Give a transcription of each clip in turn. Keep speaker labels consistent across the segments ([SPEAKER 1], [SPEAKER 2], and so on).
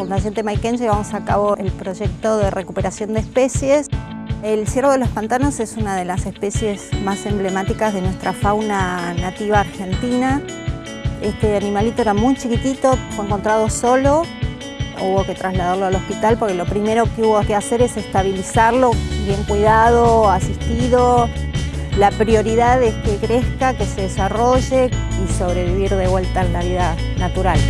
[SPEAKER 1] Fundación Temaiken llevamos a cabo el proyecto de recuperación de especies. El ciervo de los pantanos es una de las especies más emblemáticas de nuestra fauna nativa argentina. Este animalito era muy chiquitito, fue encontrado solo, hubo que trasladarlo al hospital porque lo primero que hubo que hacer es estabilizarlo, bien cuidado, asistido. La prioridad es que crezca, que se desarrolle y sobrevivir de vuelta en la vida natural.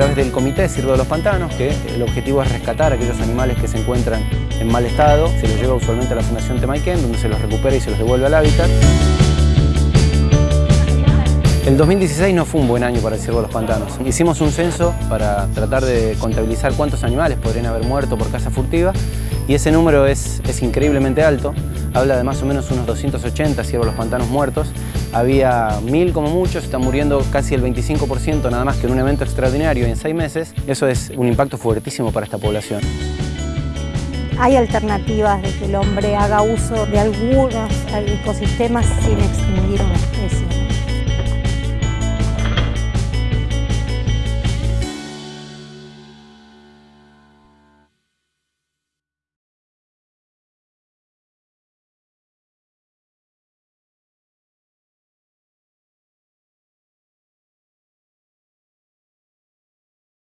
[SPEAKER 2] Través del Comité Sirvo de los Pantanos, que el objetivo es rescatar a aquellos animales que se encuentran en mal estado. Se los lleva usualmente a la Fundación Temaiken, donde se los recupera y se los devuelve al hábitat. El 2016 no fue un buen año para el ciervo de los pantanos. Hicimos un censo para tratar de contabilizar cuántos animales podrían haber muerto por caza furtiva y ese número es, es increíblemente alto. Habla de más o menos unos 280 ciervos los pantanos muertos. Había mil como muchos, están muriendo casi el 25% nada más que en un evento extraordinario en seis meses. Eso es un impacto fuertísimo para esta población.
[SPEAKER 1] Hay alternativas de que el hombre haga uso de algunos ecosistemas sin extinguir